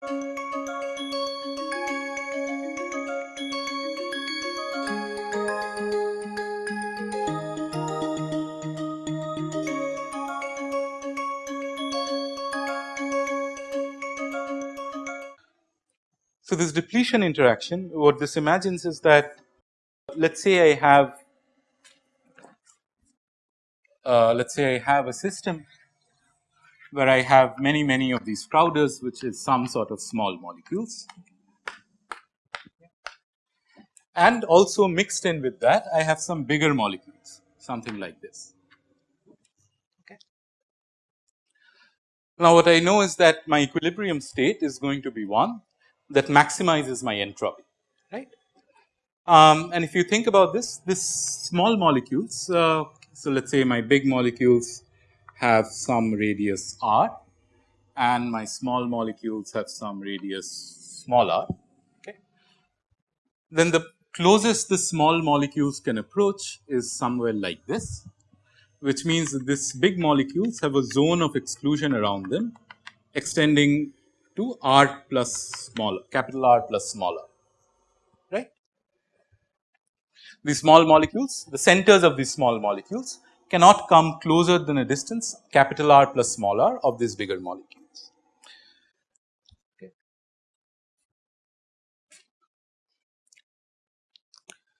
So, this depletion interaction what this imagines is that let us say I have uh, let us say I have a system where I have many many of these Crowders which is some sort of small molecules and also mixed in with that I have some bigger molecules something like this. Okay. Now, what I know is that my equilibrium state is going to be one that maximizes my entropy right. Um, and if you think about this, this small molecules, uh, so let us say my big molecules have some radius r and my small molecules have some radius small r. Okay. Then the closest the small molecules can approach is somewhere like this, which means that this big molecules have a zone of exclusion around them extending to r plus smaller capital R plus smaller these small molecules, the centers of these small molecules cannot come closer than a distance capital R plus small r of these bigger molecules. Okay.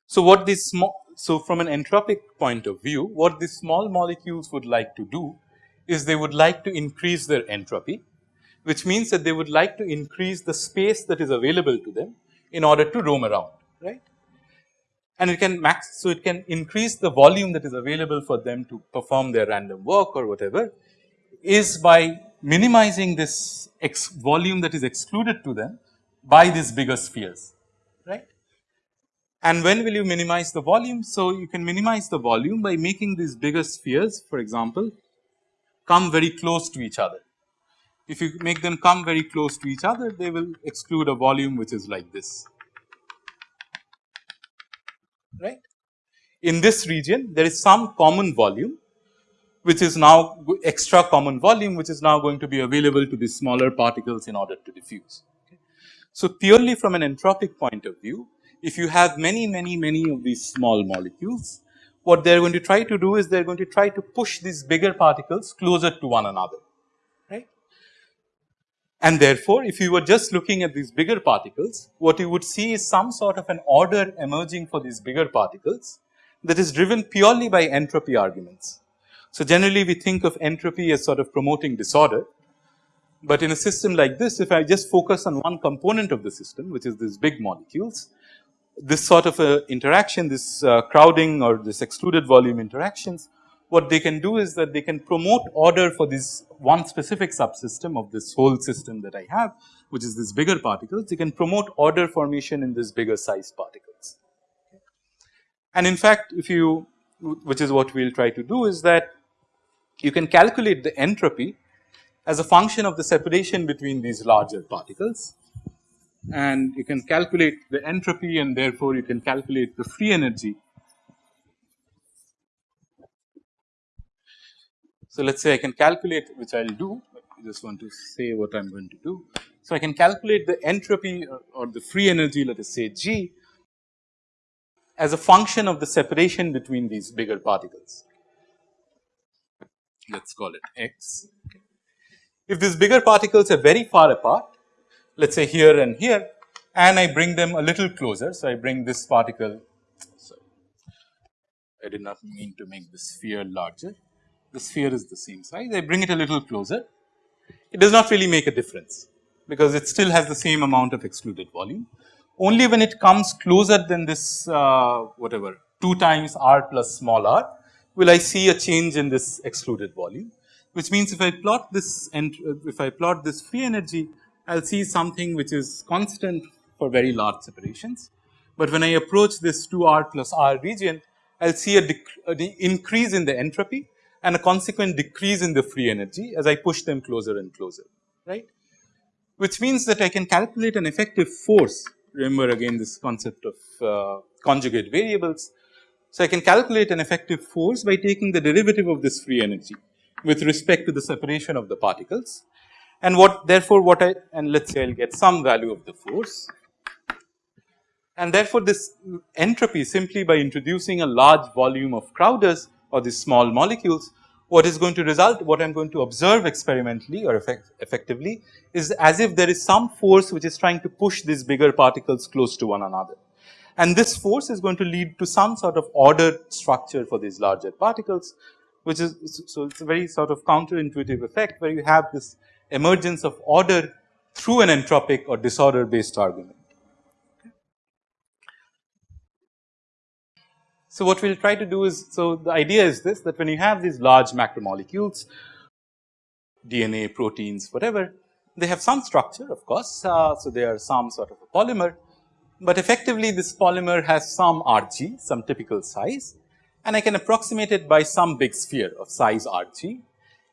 So, what these small so from an entropic point of view what these small molecules would like to do is they would like to increase their entropy which means that they would like to increase the space that is available to them in order to roam around right and it can max. So, it can increase the volume that is available for them to perform their random walk or whatever is by minimizing this X volume that is excluded to them by these bigger spheres right. And when will you minimize the volume? So, you can minimize the volume by making these bigger spheres for example come very close to each other. If you make them come very close to each other they will exclude a volume which is like this right. In this region there is some common volume which is now extra common volume which is now going to be available to the smaller particles in order to diffuse. So, purely from an entropic point of view if you have many many many of these small molecules what they are going to try to do is they are going to try to push these bigger particles closer to one another and therefore, if you were just looking at these bigger particles, what you would see is some sort of an order emerging for these bigger particles that is driven purely by entropy arguments. So, generally we think of entropy as sort of promoting disorder, but in a system like this if I just focus on one component of the system which is these big molecules, this sort of a interaction this uh, crowding or this excluded volume interactions what they can do is that they can promote order for this one specific subsystem of this whole system that I have which is this bigger particles, they can promote order formation in this bigger size particles. And in fact, if you which is what we will try to do is that you can calculate the entropy as a function of the separation between these larger particles and you can calculate the entropy and therefore, you can calculate the free energy So, let us say I can calculate which I will do, I just want to say what I am going to do. So, I can calculate the entropy or, or the free energy let us say G as a function of the separation between these bigger particles. Let us call it x. If these bigger particles are very far apart, let us say here and here and I bring them a little closer. So, I bring this particle, sorry, I did not mean to make the sphere larger the sphere is the same size, I bring it a little closer, it does not really make a difference because it still has the same amount of excluded volume. Only when it comes closer than this uh, whatever 2 times r plus small r will I see a change in this excluded volume, which means if I plot this and uh, if I plot this free energy, I will see something which is constant for very large separations. But when I approach this 2 r plus r region, I will see a, a increase in the entropy and a consequent decrease in the free energy as I push them closer and closer, right. Which means that I can calculate an effective force, remember again this concept of uh, conjugate variables. So, I can calculate an effective force by taking the derivative of this free energy with respect to the separation of the particles and what therefore what I and let us say I will get some value of the force and therefore this entropy simply by introducing a large volume of Crowders or these small molecules what is going to result what I am going to observe experimentally or effect, effectively is as if there is some force which is trying to push these bigger particles close to one another. And this force is going to lead to some sort of ordered structure for these larger particles which is so it is a very sort of counterintuitive effect where you have this emergence of order through an entropic or disorder based argument. So, what we will try to do is, so the idea is this that when you have these large macromolecules, DNA, proteins, whatever, they have some structure of course. Uh, so, they are some sort of a polymer, but effectively this polymer has some Rg, some typical size and I can approximate it by some big sphere of size Rg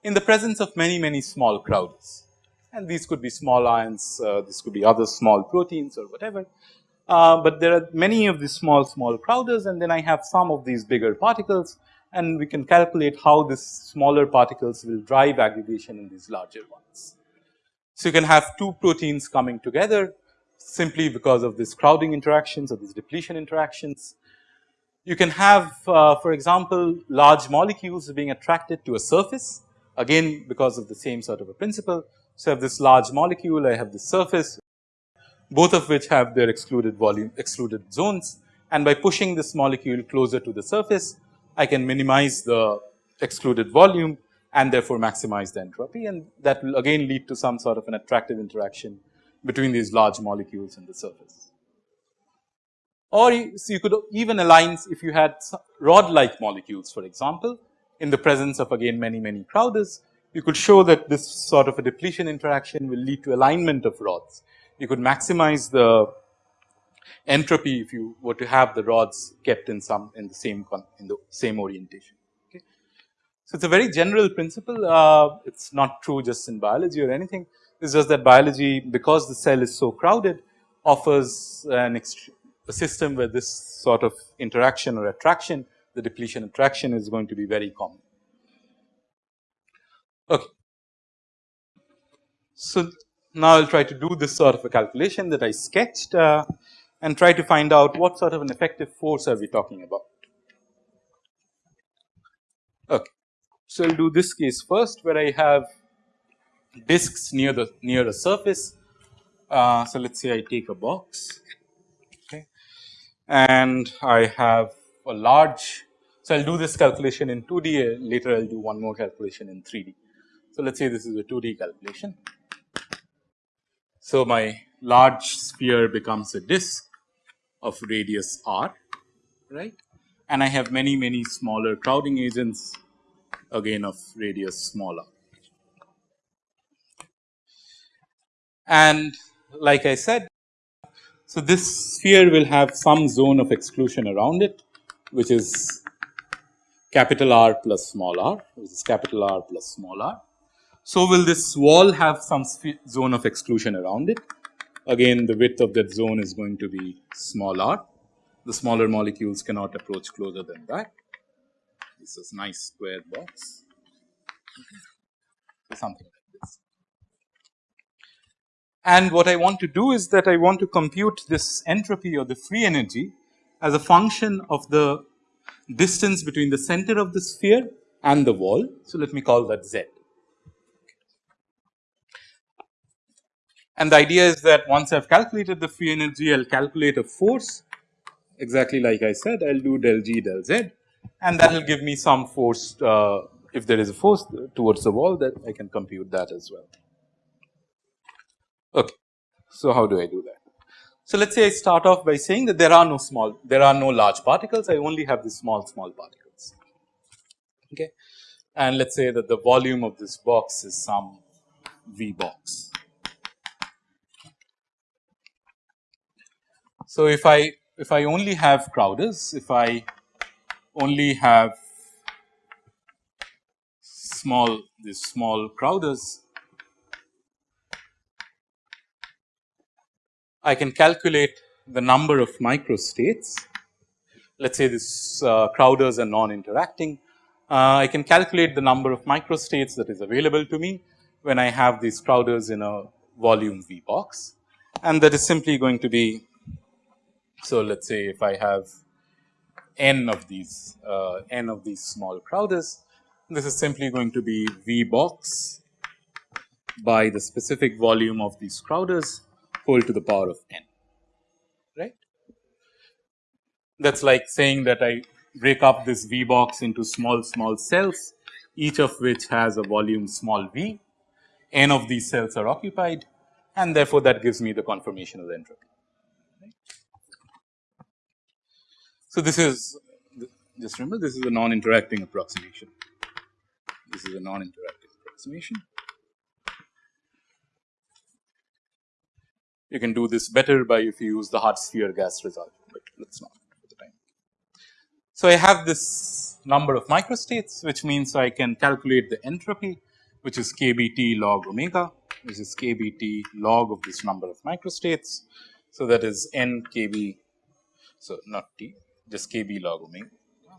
in the presence of many, many small Crowders. And these could be small ions, uh, this could be other small proteins or whatever. Uh, but there are many of these small small Crowders and then I have some of these bigger particles and we can calculate how these smaller particles will drive aggregation in these larger ones. So, you can have two proteins coming together simply because of this crowding interactions or these depletion interactions. You can have uh, for example, large molecules being attracted to a surface again because of the same sort of a principle. So, I have this large molecule, I have this surface both of which have their excluded volume excluded zones. And by pushing this molecule closer to the surface I can minimize the excluded volume and therefore maximize the entropy. And that will again lead to some sort of an attractive interaction between these large molecules and the surface. Or you, so you could even align if you had rod like molecules for example in the presence of again many many Crowders you could show that this sort of a depletion interaction will lead to alignment of rods you could maximize the entropy if you were to have the rods kept in some in the same in the same orientation. Okay. So, it is a very general principle uh, it is not true just in biology or anything it is just that biology because the cell is so crowded offers an a system where this sort of interaction or attraction the depletion attraction is going to be very common. Okay. So, now, I will try to do this sort of a calculation that I sketched uh, and try to find out what sort of an effective force are we talking about. Okay. So, I will do this case first where I have disks near the near a surface. Uh, so, let us say I take a box okay, and I have a large. So, I will do this calculation in 2D later I will do one more calculation in 3D. So, let us say this is a 2D calculation. So, my large sphere becomes a disk of radius r right and I have many many smaller crowding agents again of radius smaller. And like I said, so this sphere will have some zone of exclusion around it which is capital R plus small r which is capital R plus small r so, will this wall have some zone of exclusion around it? Again the width of that zone is going to be small r. The smaller molecules cannot approach closer than that. This is nice square box. So, something like this. And what I want to do is that I want to compute this entropy or the free energy as a function of the distance between the center of the sphere and the wall. So, let me call that z. And the idea is that once I have calculated the free energy, I will calculate a force exactly like I said, I will do del g del z and that will give me some force uh, if there is a force towards the wall that I can compute that as well. Okay. So, how do I do that? So, let us say I start off by saying that there are no small, there are no large particles, I only have these small, small particles. Okay. And let us say that the volume of this box is some V box. So, if I if I only have Crowders, if I only have small these small Crowders, I can calculate the number of microstates. Let us say this uh, Crowders are non interacting. Uh, I can calculate the number of microstates that is available to me when I have these Crowders in a volume V box and that is simply going to be. So, let us say if I have n of these uh, n of these small Crowders, this is simply going to be V box by the specific volume of these Crowders whole to the power of n right. That is like saying that I break up this V box into small small cells each of which has a volume small v, n of these cells are occupied and therefore, that gives me the conformation of the entropy. So, this is just remember this is a non interacting approximation, this is a non interacting approximation. You can do this better by if you use the hard sphere gas result, but let us not for the time. So, I have this number of microstates which means I can calculate the entropy which is kBt log omega which is kBt log of this number of microstates. So, that is n kb so not t just kb log omega.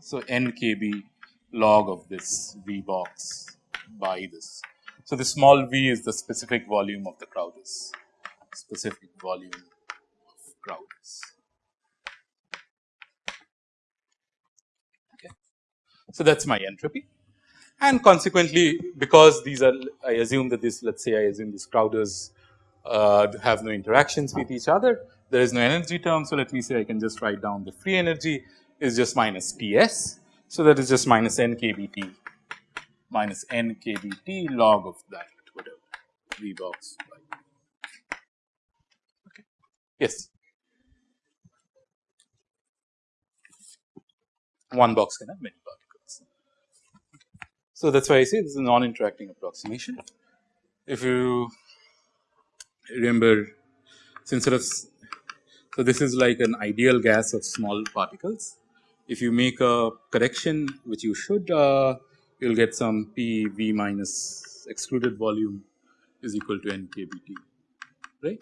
So, n kb log of this V box by this. So, the small v is the specific volume of the Crowders specific volume of Crowders. Okay. So, that is my entropy and consequently because these are I assume that this let us say I assume these Crowders uh, have no interactions with each other there is no energy term. So, let me say I can just write down the free energy is just minus T s. So, that is just minus n k B t minus n k B t log of that whatever V box by okay. Yes. One box can have many particles. So, that is why I say this is a non interacting approximation. If you remember since sort of so this is like an ideal gas of small particles. If you make a correction which you should uh, you will get some P V minus excluded volume is equal to n k B t right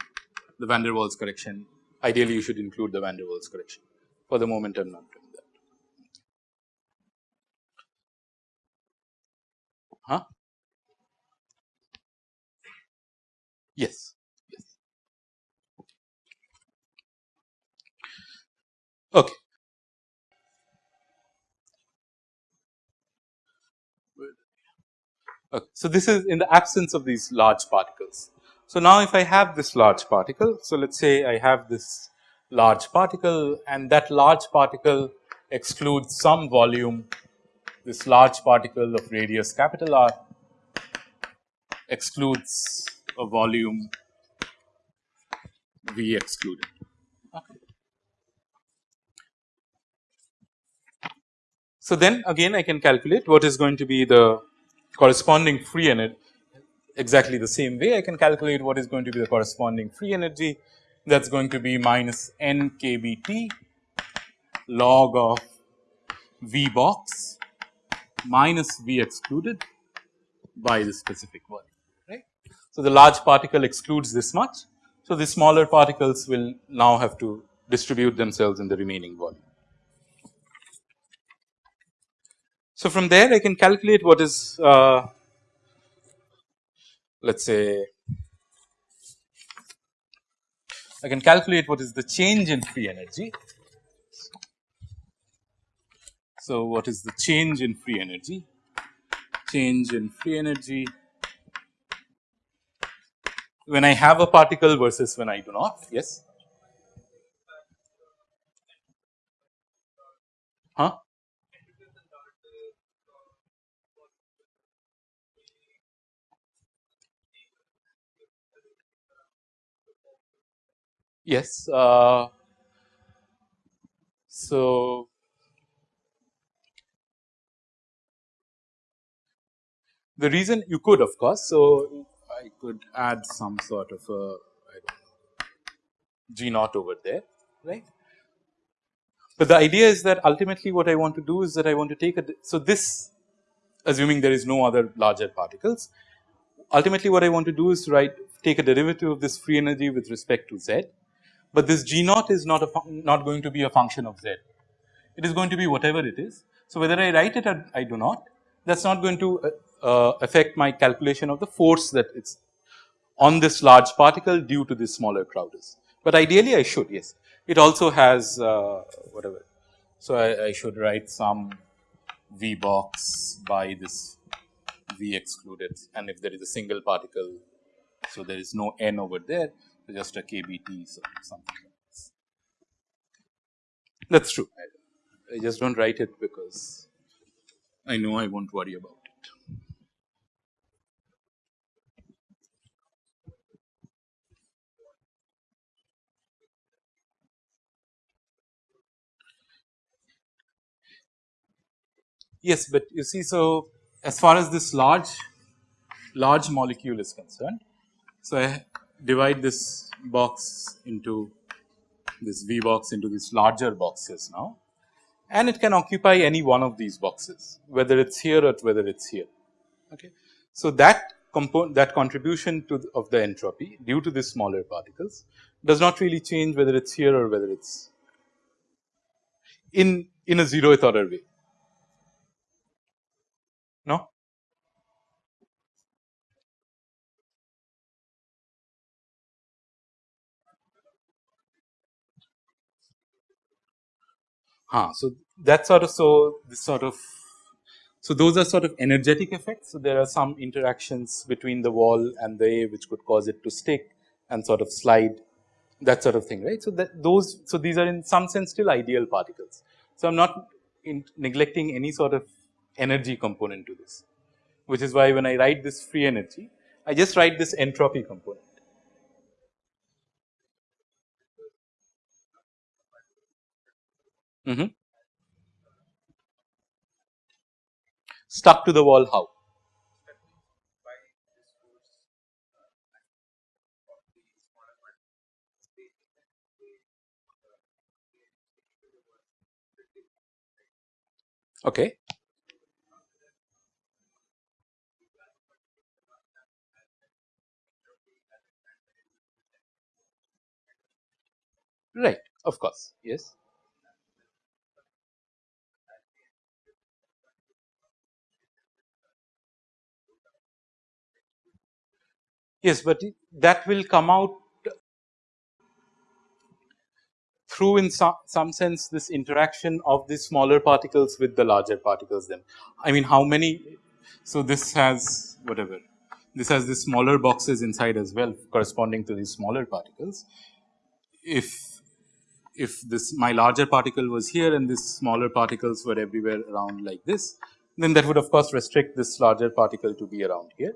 the van der Waals correction ideally you should include the van der Waals correction for the moment I am not doing that. Huh? Yes, Okay. Okay. So, this is in the absence of these large particles. So, now if I have this large particle, so let us say I have this large particle and that large particle excludes some volume, this large particle of radius capital R excludes a volume V excluded. So, then again I can calculate what is going to be the corresponding free energy exactly the same way I can calculate what is going to be the corresponding free energy that is going to be minus n k B t log of V box minus V excluded by the specific volume right. So, the large particle excludes this much. So, the smaller particles will now have to distribute themselves in the remaining volume. So, from there I can calculate what is uh, let us say I can calculate what is the change in free energy. So, what is the change in free energy? Change in free energy when I have a particle versus when I do not, yes. Yes. Uh, so, the reason you could of course. So, I could add some sort of a G naught over there right. But the idea is that ultimately what I want to do is that I want to take a. So, this assuming there is no other larger particles ultimately what I want to do is write take a derivative of this free energy with respect to z but this G naught is not a not going to be a function of z. It is going to be whatever it is. So, whether I write it or I do not that is not going to uh, uh, affect my calculation of the force that it's on this large particle due to this smaller Crowders. But ideally I should yes, it also has uh, whatever. So, I, I should write some V box by this V excluded and if there is a single particle. So, there is no n over there just a KBT so something like this. That is true I, I just do not write it because I know I not worry about it. Yes, but you see so as far as this large large molecule is concerned. So, I divide this box into this V box into these larger boxes now and it can occupy any one of these boxes whether it is here or whether it is here. Okay. So, that component that contribution to the, of the entropy due to the smaller particles does not really change whether it is here or whether it is in in a zeroth order way. No? Huh, so that sort of so this sort of so those are sort of energetic effects. So there are some interactions between the wall and the A which could cause it to stick and sort of slide that sort of thing right. So that those so these are in some sense still ideal particles. So I'm not neglecting any sort of energy component to this which is why when I write this free energy I just write this entropy component. Mm -hmm. Stuck to the wall how? Okay. Right, of course, yes. Yes, but that will come out through in some, some sense this interaction of the smaller particles with the larger particles then. I mean how many, so this has whatever, this has the smaller boxes inside as well corresponding to these smaller particles. If, if this my larger particle was here and these smaller particles were everywhere around like this, then that would of course restrict this larger particle to be around here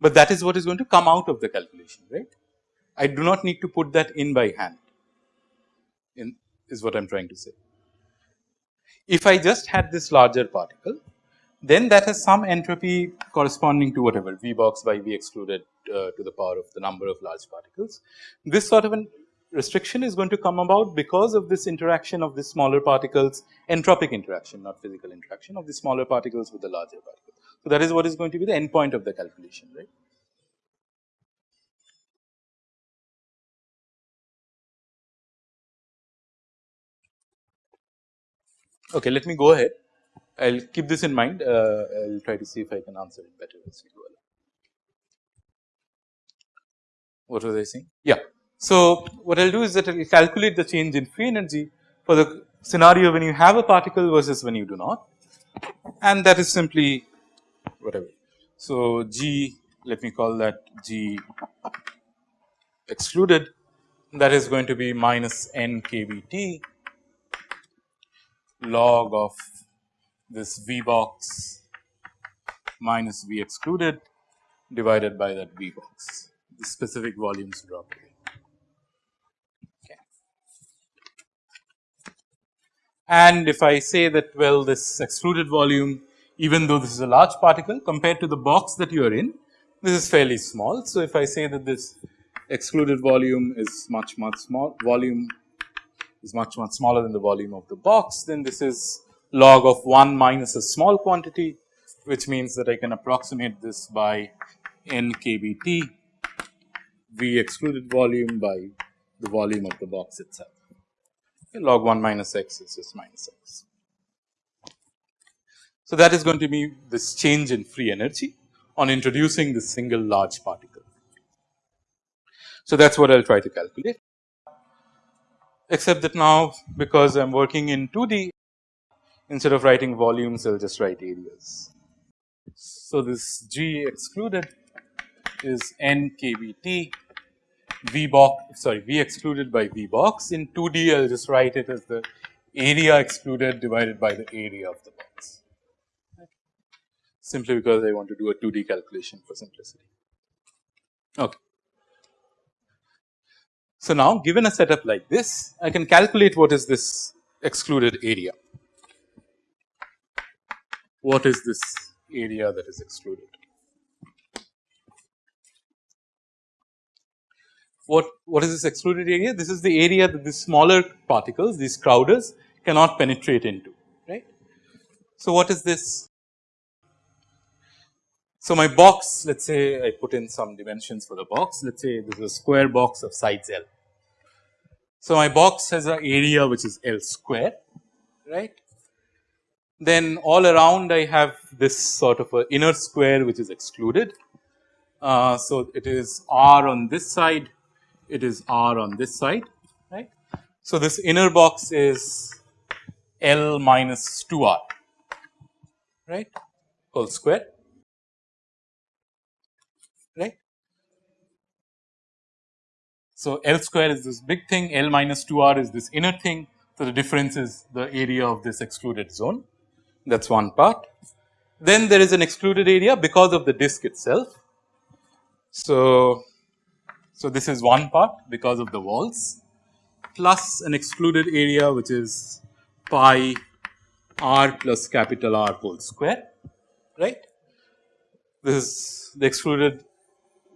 but that is what is going to come out of the calculation right. I do not need to put that in by hand in is what I am trying to say. If I just had this larger particle then that has some entropy corresponding to whatever V box by V excluded uh, to the power of the number of large particles. This sort of an restriction is going to come about because of this interaction of the smaller particles entropic interaction not physical interaction of the smaller particles with the larger particles. So, that is what is going to be the endpoint of the calculation right. Okay, let me go ahead. I will keep this in mind. Uh, I will try to see if I can answer it better as we go along. What was I saying? Yeah. So, what I will do is that I will calculate the change in free energy for the scenario when you have a particle versus when you do not and that is simply whatever. So, G let me call that G excluded that is going to be minus n log of this V box minus V excluded divided by that V box the specific volumes drop away. Okay. And if I say that well this excluded volume even though this is a large particle compared to the box that you are in, this is fairly small. So, if I say that this excluded volume is much much small volume is much much smaller than the volume of the box, then this is log of 1 minus a small quantity which means that I can approximate this by n excluded volume by the volume of the box itself. Okay, log 1 minus x is just minus x. So, that is going to be this change in free energy on introducing this single large particle. So, that is what I will try to calculate except that now because I am working in 2D instead of writing volumes I will just write areas. So, this G excluded is n V box sorry V excluded by V box in 2D I will just write it as the area excluded divided by the area of the box simply because I want to do a 2D calculation for simplicity. Okay. So, now given a setup like this I can calculate what is this excluded area. What is this area that is excluded? What, what is this excluded area? This is the area that the smaller particles these crowders cannot penetrate into right. So, what is this? So, my box let us say I put in some dimensions for the box let us say this is a square box of size L so, my box has an area which is L square right. Then all around I have this sort of a inner square which is excluded. Uh, so, it is R on this side, it is R on this side right. So, this inner box is L minus 2 R right whole square right. So, L square is this big thing, L minus 2 R is this inner thing. So, the difference is the area of this excluded zone that is one part. Then there is an excluded area because of the disk itself. So, so this is one part because of the walls plus an excluded area which is pi r plus capital R whole square right. This is the excluded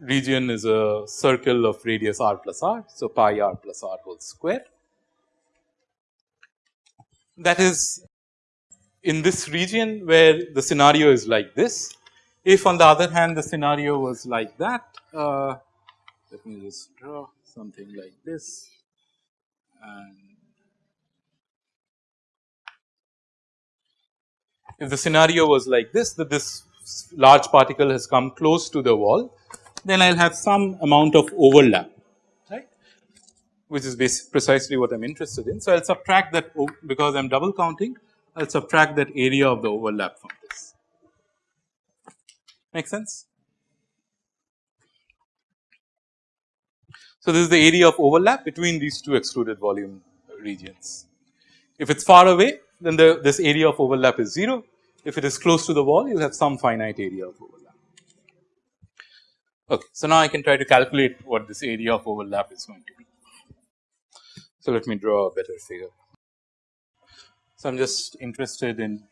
region is a circle of radius r plus r. So, pi r plus r whole square. That is in this region where the scenario is like this. If on the other hand the scenario was like that, uh, let me just draw something like this and if the scenario was like this that this large particle has come close to the wall then I will have some amount of overlap right which is precisely what I am interested in. So, I will subtract that because I am double counting I will subtract that area of the overlap from this make sense. So, this is the area of overlap between these two excluded volume regions. If it is far away then the this area of overlap is 0 if it is close to the wall you will have some finite area of overlap. Okay. So, now I can try to calculate what this area of overlap is going to be. So, let me draw a better figure. So, I am just interested in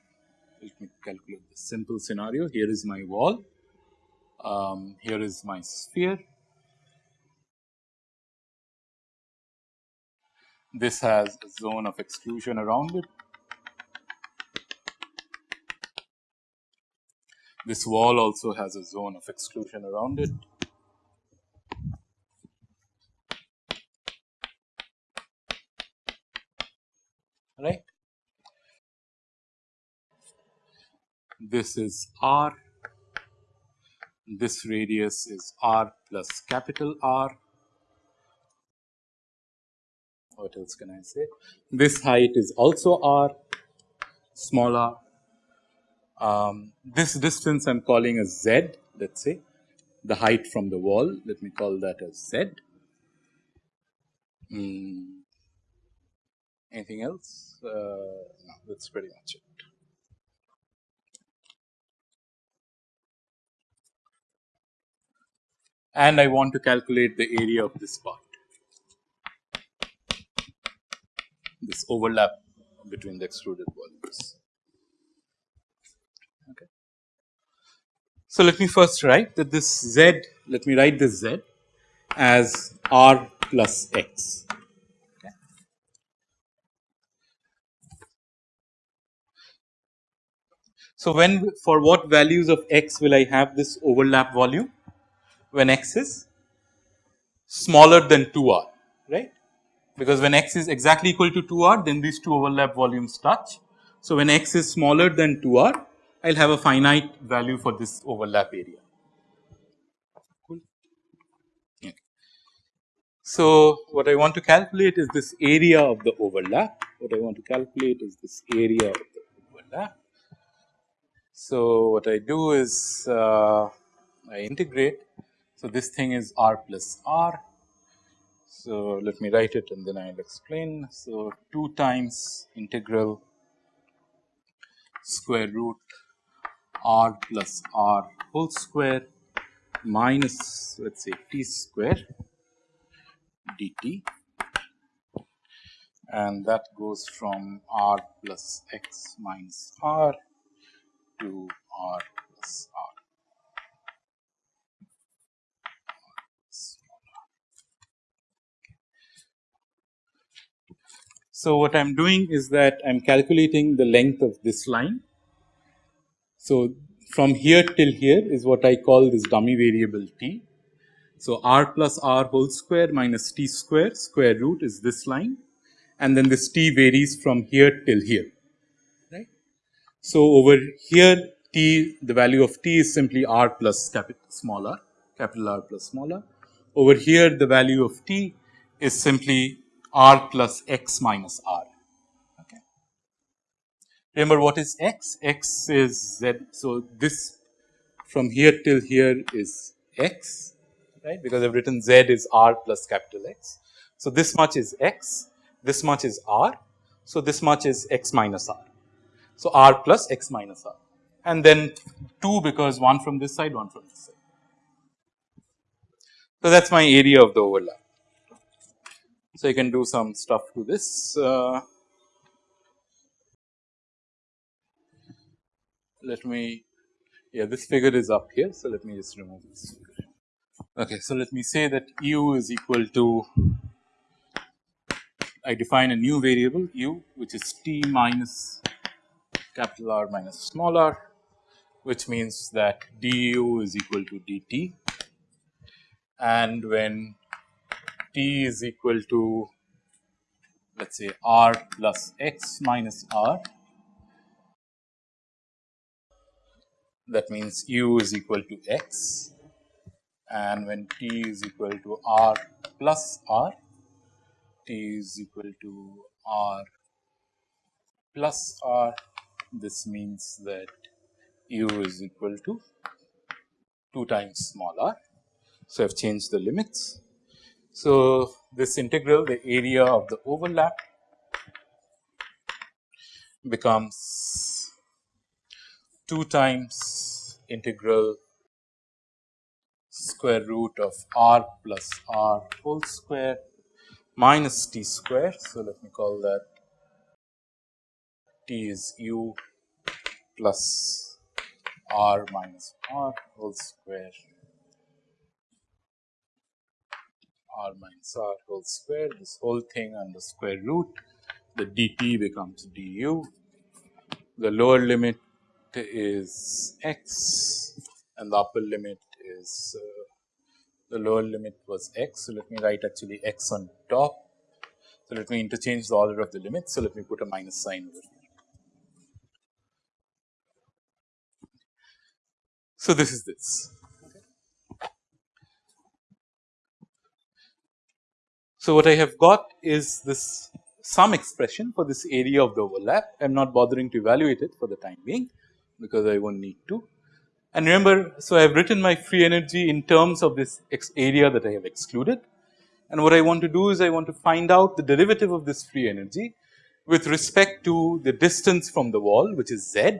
let me calculate the simple scenario here is my wall, um, here is my sphere. This has a zone of exclusion around it This wall also has a zone of exclusion around it. Right. This is R, this radius is R plus capital R. What else can I say? This height is also R, small r um, this distance I am calling as z let us say the height from the wall let me call that as z. Mm. Anything else? Uh, no, that is pretty much it. And I want to calculate the area of this part, this overlap between the excluded volumes. So, let me first write that this z, let me write this z as r plus x. Okay. So, when for what values of x will I have this overlap volume? When x is smaller than 2 r, right? Because when x is exactly equal to 2 r, then these two overlap volumes touch. So, when x is smaller than 2 r, I will have a finite value for this overlap area. Cool. Okay. So, what I want to calculate is this area of the overlap, what I want to calculate is this area of the overlap. So, what I do is uh, I integrate. So, this thing is r plus r. So, let me write it and then I will explain. So, 2 times integral square root r plus r whole square minus let us say t square dt and that goes from r plus x minus r to r plus r. So, what I am doing is that I am calculating the length of this line. So, from here till here is what I call this dummy variable t. So, r plus r whole square minus t square square root is this line and then this t varies from here till here right. So, over here t the value of t is simply r plus capital small r capital R plus small r. Over here the value of t is simply r plus x minus r. Remember what is x? x is z. So, this from here till here is x right because I have written z is r plus capital X. So, this much is x this much is r. So, this much is x minus r. So, r plus x minus r and then 2 because 1 from this side 1 from this side. So, that is my area of the overlap. So, you can do some stuff to this. Uh, let me yeah this figure is up here. So, let me just remove this figure. Okay, so let me say that u is equal to I define a new variable u which is t minus capital R minus small r which means that du is equal to dt and when t is equal to let us say r plus x minus r that means u is equal to x and when t is equal to r plus r t is equal to r plus r this means that u is equal to 2 times small r. So, I have changed the limits. So, this integral the area of the overlap becomes 2 times integral square root of r plus r whole square minus t square. So, let me call that t is u plus r minus r whole square r minus r whole square this whole thing under square root the dt becomes du. The lower limit is x and the upper limit is uh, the lower limit was x. So, let me write actually x on top. So, let me interchange the order of the limits. So, let me put a minus sign over here. So, this is this. So, what I have got is this some expression for this area of the overlap. I am not bothering to evaluate it for the time being because I won't need to. And remember, so I have written my free energy in terms of this area that I have excluded. And what I want to do is I want to find out the derivative of this free energy with respect to the distance from the wall which is z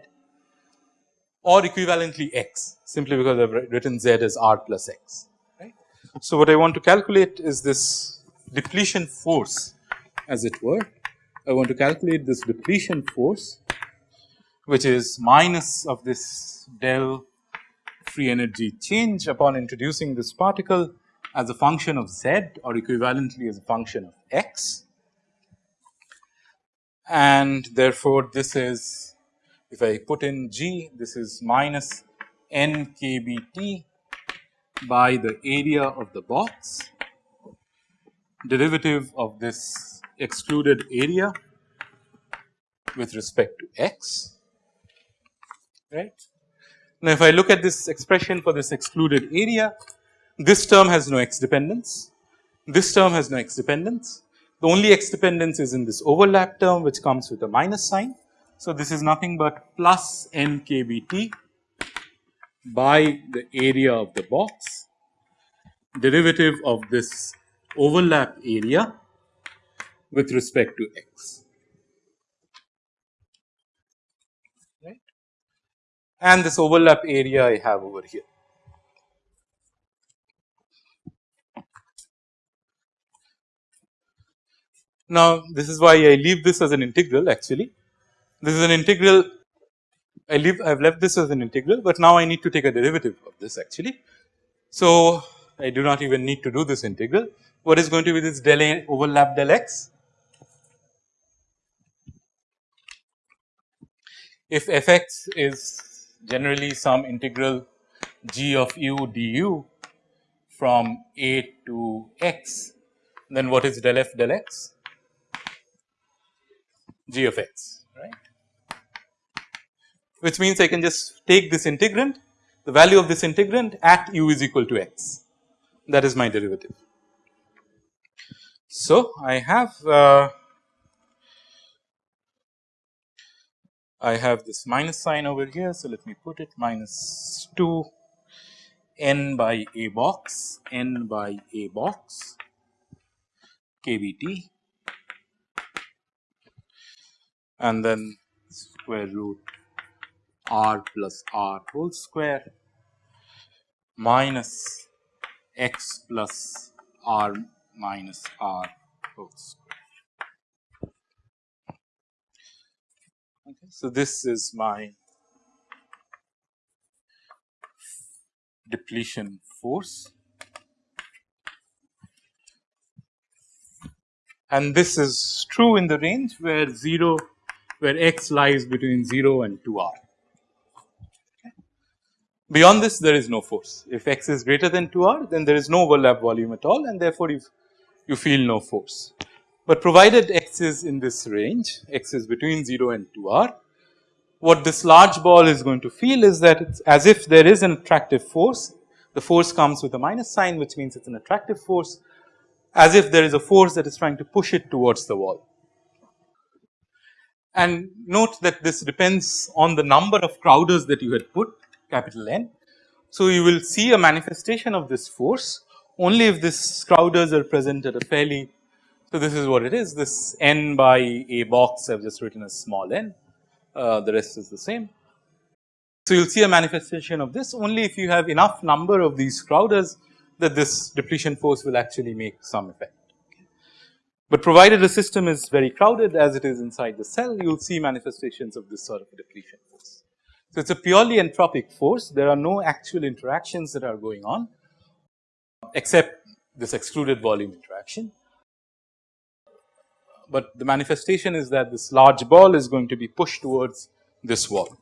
or equivalently x simply because I have written z as r plus x right. So, what I want to calculate is this depletion force as it were. I want to calculate this depletion force which is minus of this del free energy change upon introducing this particle as a function of z or equivalently as a function of x. And therefore, this is if I put in g this is minus n k b t by the area of the box derivative of this excluded area with respect to x right. Now, if I look at this expression for this excluded area, this term has no x dependence, this term has no x dependence. The only x dependence is in this overlap term which comes with a minus sign. So, this is nothing but plus n k b t by the area of the box derivative of this overlap area with respect to x. And this overlap area I have over here. Now, this is why I leave this as an integral actually. This is an integral I leave I have left this as an integral, but now I need to take a derivative of this actually. So, I do not even need to do this integral. What is going to be this del A overlap del x? If f x is generally some integral g of u du from a to x, then what is del f del x? g of x right which means I can just take this integrand the value of this integrand at u is equal to x that is my derivative. So, I have uh, I have this minus sign over here. So, let me put it minus 2 n by a box n by a box kbt and then square root r plus r whole square minus x plus r minus r whole square. So, this is my depletion force and this is true in the range where 0 where x lies between 0 and 2 r. Beyond this there is no force if x is greater than 2 r then there is no overlap volume at all and therefore, you, you feel no force. But provided x is in this range x is between 0 and 2 r what this large ball is going to feel is that it is as if there is an attractive force the force comes with a minus sign which means it is an attractive force as if there is a force that is trying to push it towards the wall. And note that this depends on the number of Crowders that you had put capital N. So, you will see a manifestation of this force only if this Crowders are present at a fairly. So, this is what it is this n by a box I have just written as small n Uh, the rest is the same. So, you will see a manifestation of this only if you have enough number of these Crowders that this depletion force will actually make some effect. But provided the system is very crowded as it is inside the cell, you will see manifestations of this sort of depletion force. So, it is a purely entropic force, there are no actual interactions that are going on except this excluded volume interaction. But the manifestation is that this large ball is going to be pushed towards this wall.